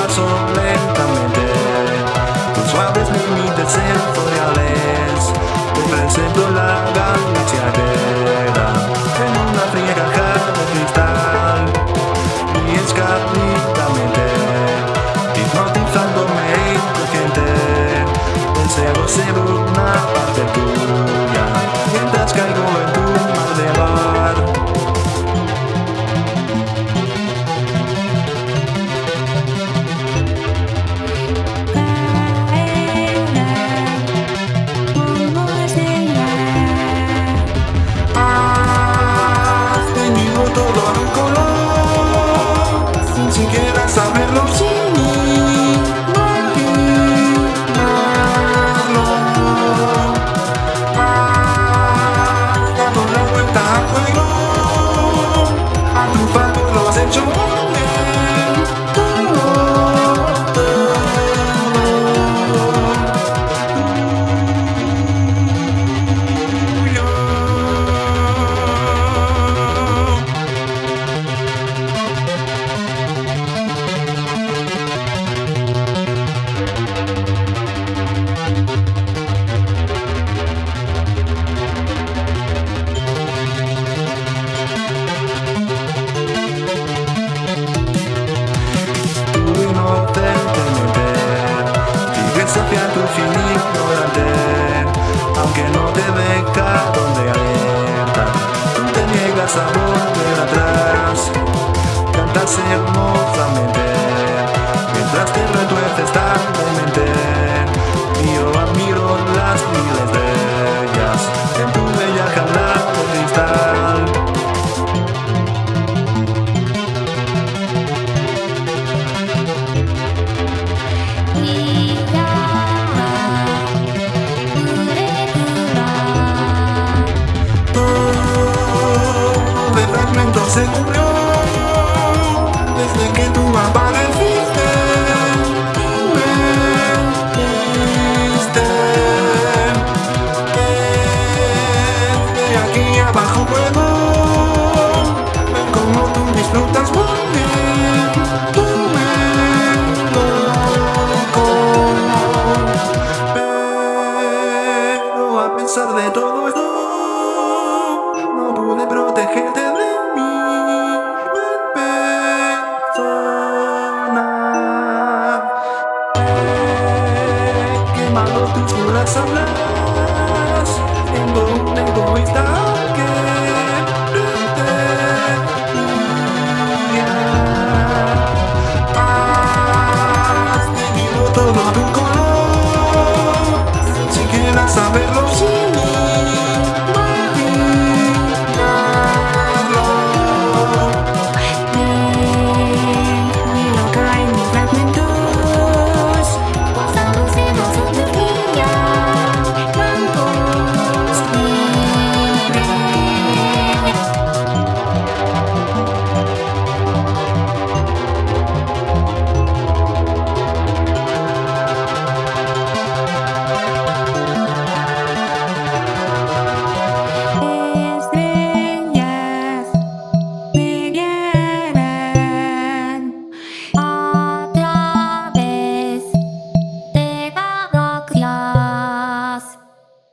paso lentamente. Con suaves límites sensoriales Te presento la galaxia entera. En una fría caja de cristal. fin ignoraré Aunque no te venga donde alerta. No te niegas a volver atrás Cantar se hermosamente. de fragmentos se cubrió Desde que tú apareciste Me Desde aquí abajo puedo Ver cómo tú disfrutas. not some love.